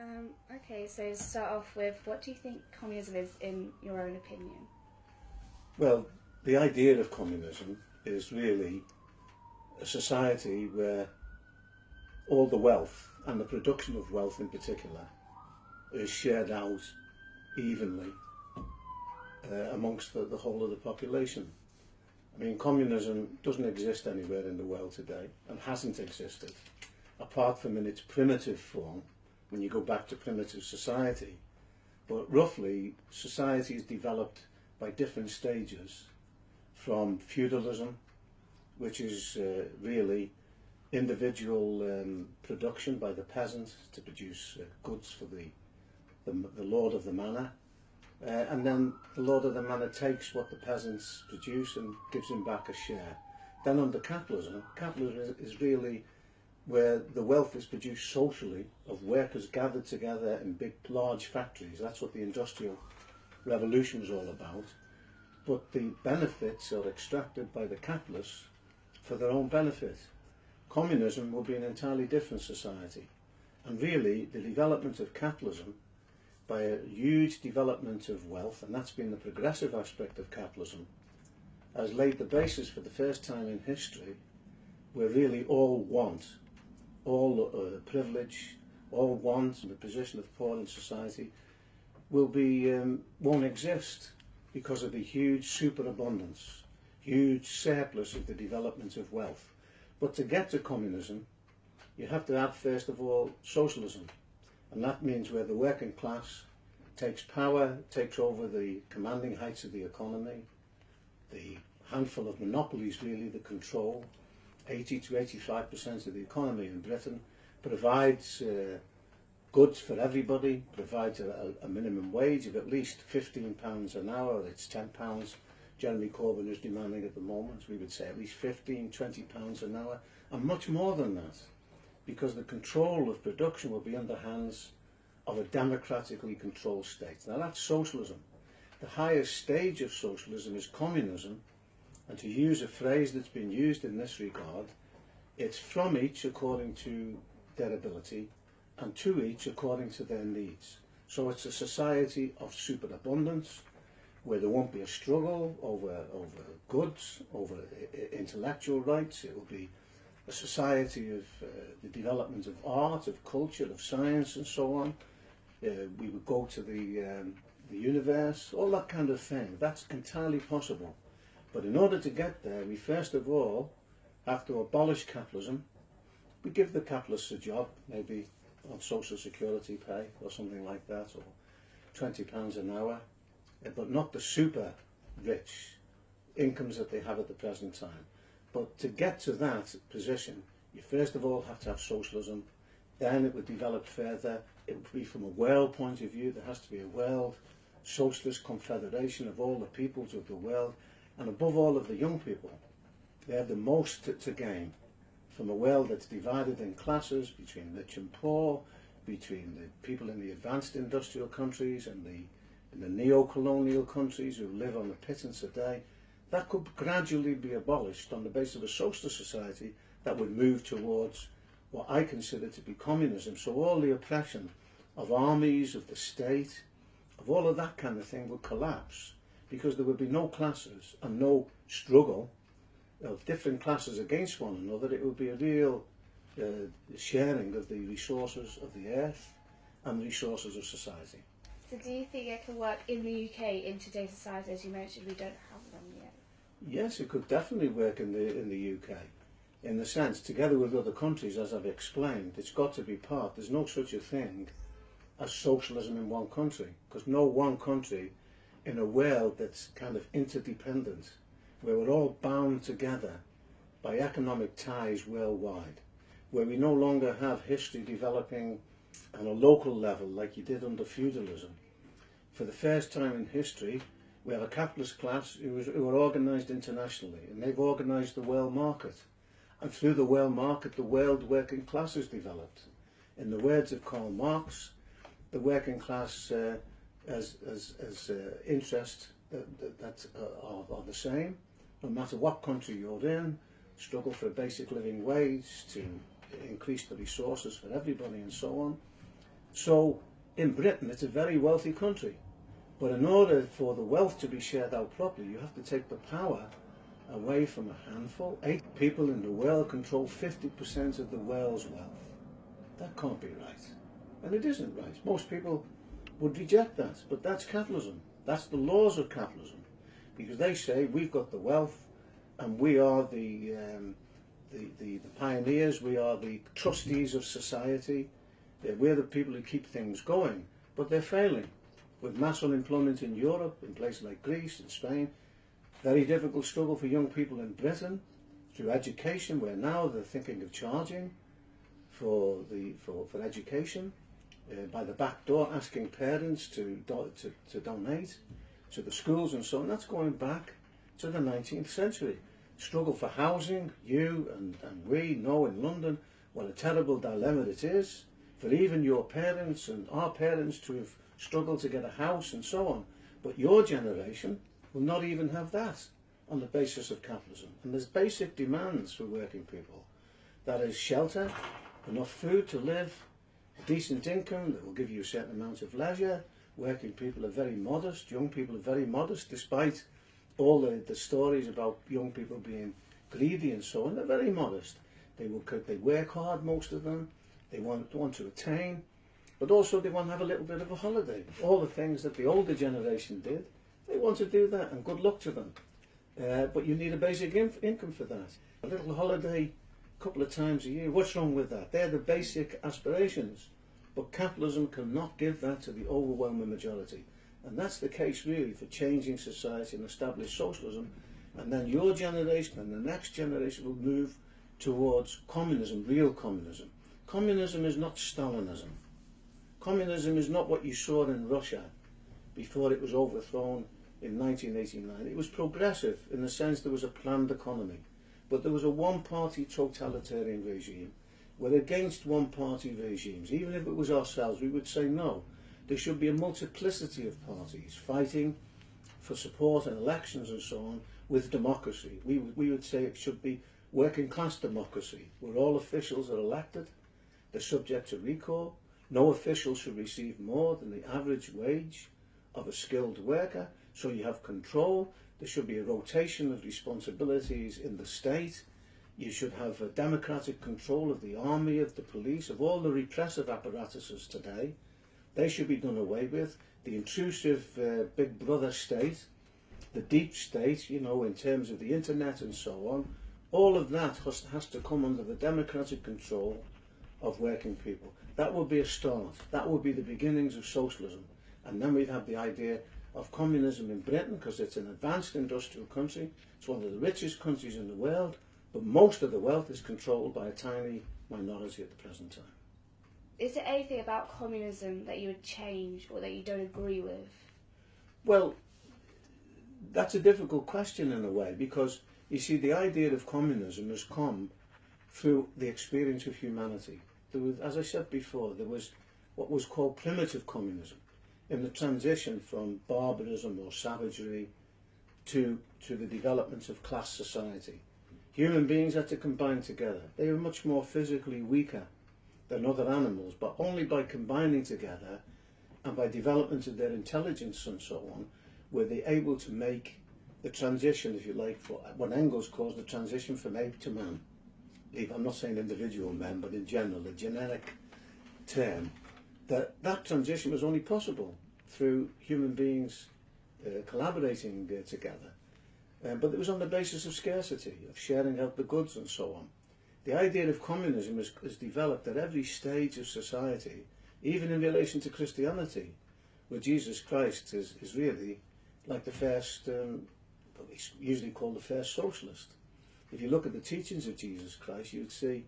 Um, okay, so start off with, what do you think communism is in your own opinion? Well, the idea of communism is really a society where all the wealth and the production of wealth in particular is shared out evenly uh, amongst the, the whole of the population. I mean, communism doesn't exist anywhere in the world today and hasn't existed, apart from in its primitive form, when you go back to primitive society. But roughly, society is developed by different stages from feudalism, which is uh, really individual um, production by the peasant to produce uh, goods for the, the, the lord of the manor, uh, and then the lord of the manor takes what the peasants produce and gives him back a share. Then under capitalism, capitalism is, is really where the wealth is produced socially of workers gathered together in big, large factories. That's what the Industrial Revolution was all about. But the benefits are extracted by the capitalists for their own benefit. Communism will be an entirely different society. And really, the development of capitalism by a huge development of wealth, and that's been the progressive aspect of capitalism, has laid the basis for the first time in history where really all want, all uh, privilege, all want and the position of poor in society will be, um, won't exist because of the huge superabundance, huge surplus of the development of wealth. But to get to communism, you have to have first of all socialism. And that means where the working class takes power, takes over the commanding heights of the economy, the handful of monopolies really that control 80 to 85% of the economy in Britain, provides uh, goods for everybody, provides a, a, minimum wage of at least £15 an hour, it's £10 Jeremy Corbyn is demanding at the moment, we would say at least 15, 20 pounds an hour, and much more than that because the control of production will be in the hands of a democratically controlled state. Now that's socialism. The highest stage of socialism is communism, and to use a phrase that's been used in this regard, it's from each according to their ability, and to each according to their needs. So it's a society of superabundance, where there won't be a struggle over, over goods, over intellectual rights. It will be a society of uh, the development of art, of culture, of science and so on. Uh, we would go to the, um, the universe, all that kind of thing. That's entirely possible. But in order to get there, we first of all have to abolish capitalism. We give the capitalists a job, maybe on social security pay or something like that, or £20 an hour, uh, but not the super rich incomes that they have at the present time. But to get to that position, you first of all have to have socialism, then it would develop further, it would be from a world point of view, there has to be a world socialist confederation of all the peoples of the world, and above all of the young people. They have the most to, to gain from a world that's divided in classes between rich and poor, between the people in the advanced industrial countries and the, in the neo-colonial countries who live on a pittance a day, that could gradually be abolished on the basis of a socialist society that would move towards what I consider to be communism. So all the oppression of armies, of the state, of all of that kind of thing would collapse because there would be no classes and no struggle of different classes against one another. It would be a real uh, sharing of the resources of the earth and the resources of society. So do you think it can work in the UK in today's society? As you mentioned, we don't have them yet. Yes, it could definitely work in the in the UK. In the sense, together with other countries, as I've explained, it's got to be part. There's no such a thing as socialism in one country, because no one country in a world that's kind of interdependent, where we're all bound together by economic ties worldwide, where we no longer have history developing on a local level like you did under feudalism. For the first time in history, we have a capitalist class who, are organised internationally, and they've organised the world market. And through the world market, the world working class has developed. In the words of Karl Marx, the working class uh, as, as, as uh, interest that, that, that uh, are, are the same, no matter what country you're in, struggle for a basic living wage to increase the resources for everybody and so on. So in Britain, it's a very wealthy country. But in order for the wealth to be shared out properly, you have to take the power away from a handful. Eight people in the world control 50% of the world's wealth. That can't be right. And it isn't right. Most people would reject that. But that's capitalism. That's the laws of capitalism. Because they say we've got the wealth and we are the, um, the, the, the pioneers, we are the trustees of society, we're the people who keep things going. But they're failing. With mass unemployment in Europe, in places like Greece and Spain, very difficult struggle for young people in Britain through education, where now they're thinking of charging for the for, for education uh, by the back door, asking parents to, do, to to donate to the schools and so on. That's going back to the 19th century. Struggle for housing, you and, and we know in London what a terrible dilemma it is for even your parents and our parents to have struggled to get a house and so on. But your generation will not even have that on the basis of capitalism. And there's basic demands for working people. That is shelter, enough food to live, decent income that will give you a certain amount of leisure. Working people are very modest, young people are very modest, despite all the, the stories about young people being greedy and so on, they're very modest. They will they work hard, most of them. They want, want to attain, but also they want to have a little bit of a holiday. All the things that the older generation did, they want to do that, and good luck to them. Uh, but you need a basic in income for that. A little holiday couple of times a year, what's wrong with that? They're the basic aspirations. But capitalism cannot give that to the overwhelming majority. And that's the case really for changing society and establish socialism. And then your generation and the next generation will move towards communism, real communism. Communism is not Stalinism. Communism is not what you saw in Russia before it was overthrown in 1989. It was progressive in the sense there was a planned economy. But there was a one-party totalitarian regime. We're against one-party regimes. Even if it was ourselves, we would say no. There should be a multiplicity of parties fighting for support in elections and so on with democracy. We, we would say it should be working class democracy, where all officials are elected they're subject to recall. No official should receive more than the average wage of a skilled worker. So you have control. There should be a rotation of responsibilities in the state. You should have a democratic control of the army, of the police, of all the repressive apparatuses today. They should be done away with. The intrusive uh, big brother state, the deep state, you know, in terms of the internet and so on, all of that has, has to come under the democratic control of working people. That would be a start. That would be the beginnings of socialism. And then we'd have the idea of communism in Britain because it's an advanced industrial country. It's one of the richest countries in the world, but most of the wealth is controlled by a tiny minority at the present time. Is there anything about communism that you would change or that you don't agree with? Well, that's a difficult question in a way because you see the idea of communism has come through the experience of humanity there was, as I said before, there was what was called primitive communism in the transition from barbarism or savagery to, to the development of class society. Human beings had to combine together. They were much more physically weaker than other animals, but only by combining together and by development of their intelligence and so on, were they able to make the transition, if you like, for what Engels calls the transition from ape to man. I'm not saying individual men, but in general, the generic term, that that transition was only possible through human beings uh, collaborating uh, together. Uh, but it was on the basis of scarcity, of sharing out the goods and so on. The idea of communism is, is developed at every stage of society, even in relation to Christianity, where Jesus Christ is, is really like the first, um, he's usually called the first socialist if you look at the teachings of Jesus Christ, you would see,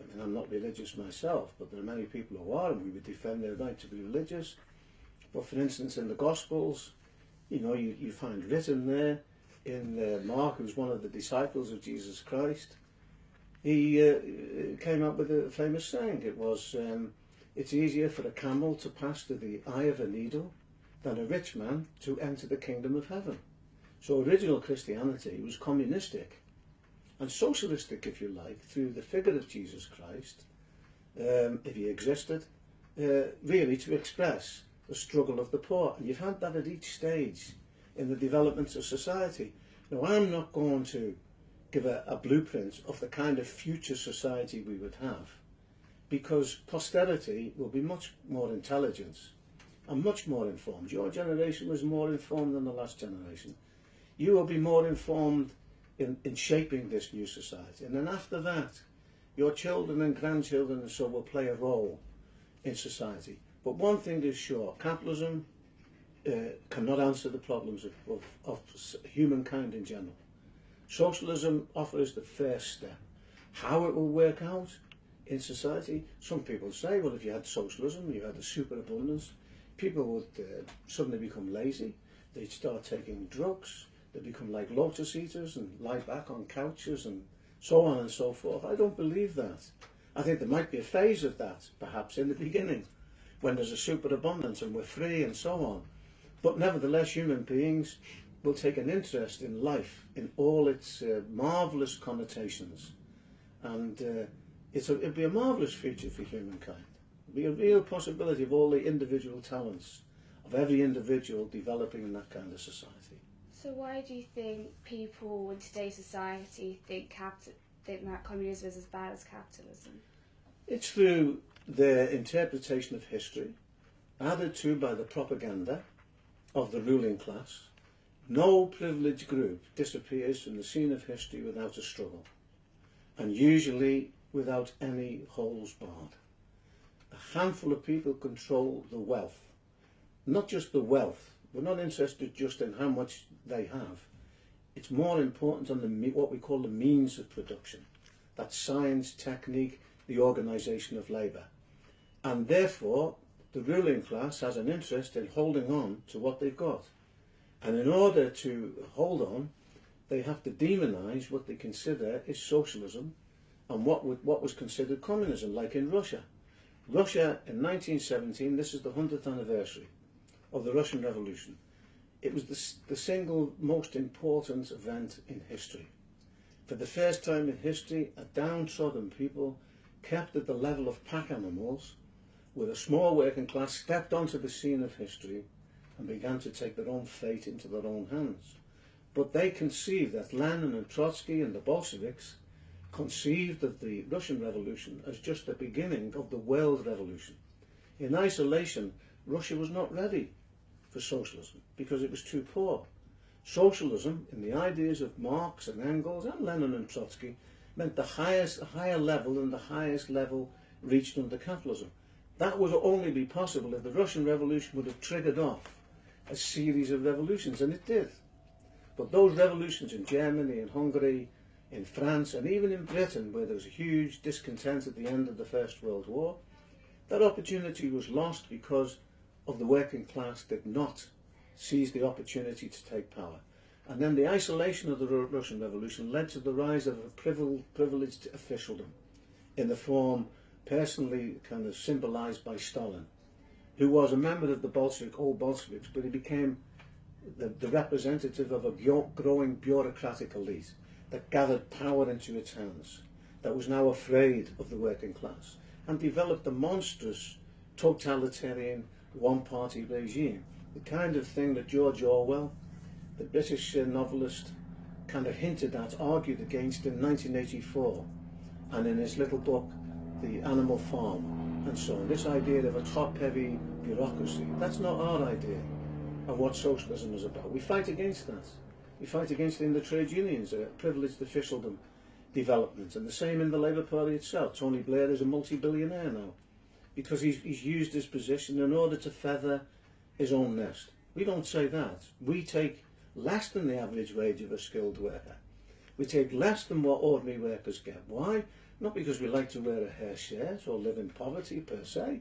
Mean, I'm not religious myself, but there are many people who are, and we would defend their right to be religious. But for instance, in the Gospels, you know, you, you find written there in uh, Mark, who's one of the disciples of Jesus Christ, he uh, came up with a famous saying. It was, um, it's easier for a camel to pass through the eye of a needle than a rich man to enter the kingdom of heaven. So original Christianity was communistic and socialistic, if you like, through the figure of Jesus Christ, um, if he existed, uh, really to express the struggle of the poor. And you've had that at each stage in the development of society. Now, I'm not going to give a, a blueprint of the kind of future society we would have because posterity will be much more intelligent and much more informed. Your generation was more informed than the last generation. You will be more informed in, in shaping this new society. And then after that, your children and grandchildren and so will play a role in society. But one thing is sure, capitalism uh, cannot answer the problems of, of, of humankind in general. Socialism offers the first step. How it will work out in society, some people say, well, if you had socialism, you had a superabundance, people would uh, suddenly become lazy, they'd start taking drugs, they'd become like lotus eaters and lie back on couches and so on and so forth. I don't believe that. I think there might be a phase of that, perhaps, in the beginning, when there's a superabundance and we're free and so on. But nevertheless, human beings will take an interest in life, in all its uh, marvellous connotations. And uh, it's a, it'll be a marvellous future for humankind. It'll be a real possibility of all the individual talents of every individual developing in that kind of society. So why do you think people in today's society think capital, think that communism is as bad as capitalism? It's through their interpretation of history, added to by the propaganda of the ruling class. No privileged group disappears from the scene of history without a struggle, and usually without any holes barred. A handful of people control the wealth, not just the wealth. We're not interested just in how much they have. It's more important on the what we call the means of production. That's science, technique, the organisation of labour. And therefore, the ruling class has an interest in holding on to what they've got. And in order to hold on, they have to demonise what they consider is socialism and what, would, what was considered communism, like in Russia. Russia in 1917, this is the 100th anniversary of the Russian Revolution. It was the, the single most important event in history. For the first time in history, a downtrodden people kept at the level of pack animals, with a small working class stepped onto the scene of history and began to take their own fate into their own hands. But they conceived that Lenin and Trotsky and the Bolsheviks conceived of the Russian Revolution as just the beginning of the world revolution. In isolation, Russia was not ready for socialism because it was too poor. Socialism, in the ideas of Marx and Engels and Lenin and Trotsky, meant the highest, higher level and the highest level reached under capitalism. That would only be possible if the Russian Revolution would have triggered off a series of revolutions, and it did. But those revolutions in Germany and Hungary in France and even in Britain, where there was a huge discontent at the end of the First World War, that opportunity was lost because of the working class did not seize the opportunity to take power. And then the isolation of the Russian Revolution led to the rise of a privileged officialdom in the form personally kind of symbolized by Stalin, who was a member of the Bolshevik, old Bolsheviks, but he became the, the representative of a growing bureaucratic elite that gathered power into its hands, that was now afraid of the working class, and developed a monstrous totalitarian one-party regime, the kind of thing that George Orwell, the British uh, novelist, kind of hinted at, argued against in 1984, and in his little book, The Animal Farm, and so on. This idea of a top-heavy bureaucracy, that's not our idea of what socialism is about. We fight against that. We fight against it in the trade unions, a privileged officialdom development, and the same in the Labour Party itself. Tony Blair is a multi-billionaire now because he's, he's used his position in order to feather his own nest. We don't say that. We take less than the average wage of a skilled worker. We take less than what ordinary workers get. Why? Not because we like to wear a hair shirt or live in poverty per se,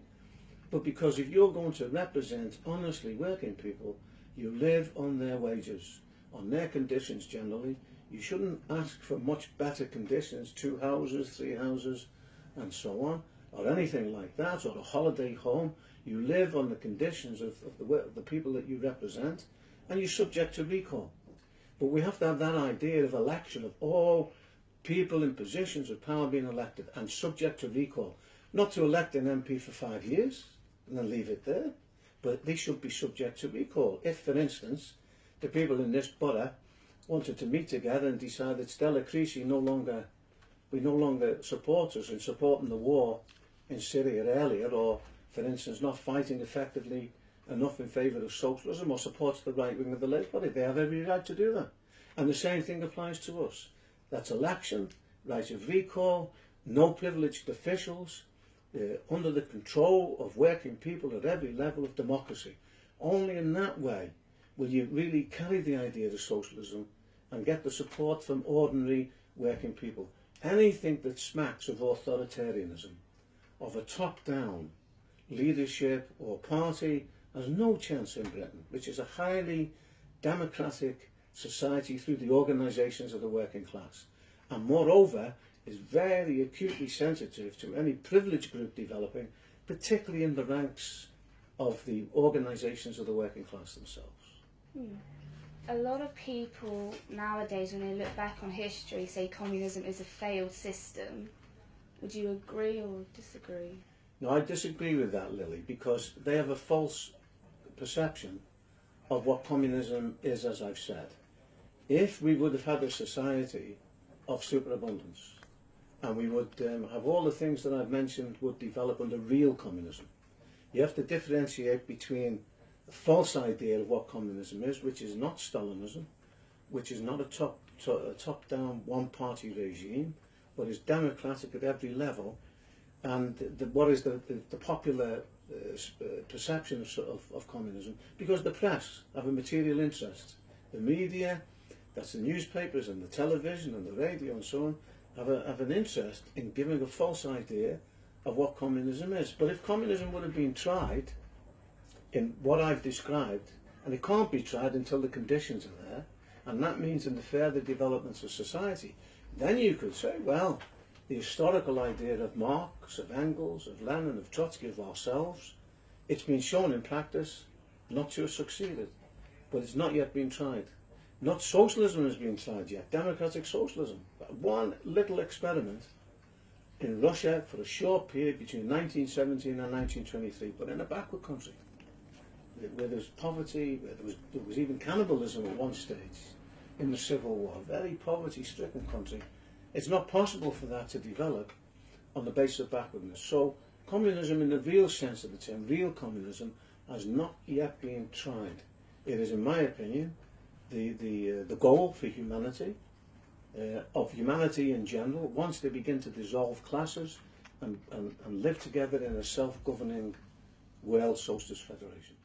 but because if you're going to represent honestly working people, you live on their wages on their conditions generally. You shouldn't ask for much better conditions, two houses, three houses, and so on, or anything like that, or a holiday home. You live on the conditions of, of, the, of the people that you represent, and you're subject to recall. But we have to have that idea of election, of all people in positions of power being elected and subject to recall. Not to elect an MP for five years, and then leave it there. But they should be subject to recall. If, for instance, the people in this borough wanted to meet together and decide that Stella Creasy no longer, we no longer support us in supporting the war in Syria earlier, or, for instance, not fighting effectively enough in favour of socialism or supports the right wing of the Labour Party. They have every right to do that. And the same thing applies to us. That's election, right of recall, no privileged officials, uh, under the control of working people at every level of democracy. Only in that way will you really carry the idea of socialism and get the support from ordinary working people. Anything that smacks of authoritarianism, of a top-down leadership or party has no chance in Britain, which is a highly democratic society through the organisations of the working class. And moreover, is very acutely sensitive to any privileged group developing, particularly in the ranks of the organisations of the working class themselves. Hmm. A lot of people nowadays, when they look back on history, say communism is a failed system. Would you agree or disagree? No, I disagree with that, Lily, because they have a false perception of what communism is, as I've said. If we would have had a society of superabundance, and we would um, have all the things that I've mentioned would develop under real communism. You have to differentiate between the false idea of what communism is, which is not Stalinism, which is not a top, to, a top-down one-party regime, but is democratic at every level, and the, what is the, the, the popular uh, uh, perception of, of, of communism, because the press have a material interest. The media, that's the newspapers and the television and the radio and so on, have, a, have an interest in giving a false idea of what communism is. But if communism would have been tried in what I've described, and it can't be tried until the conditions are there, and that means in the further developments of society, then you could say, well, the historical idea of Marx, of Engels, of Lenin, of Trotsky, of ourselves, it's been shown in practice not to have succeeded, but it's not yet been tried. Not socialism has been tried yet, democratic socialism. One little experiment in Russia for a short period between 1917 and 1923, but in a backward country, where there was poverty, where there was, there was even cannibalism at one stage in the Civil War, a very poverty-stricken country. It's not possible for that to develop on the basis of backwardness. So communism in the real sense of the term, real communism, has not yet been tried. It is, in my opinion, the, the, uh, the goal for humanity, uh, of humanity in general, once they begin to dissolve classes and, and, and live together in a self-governing world socialist federation.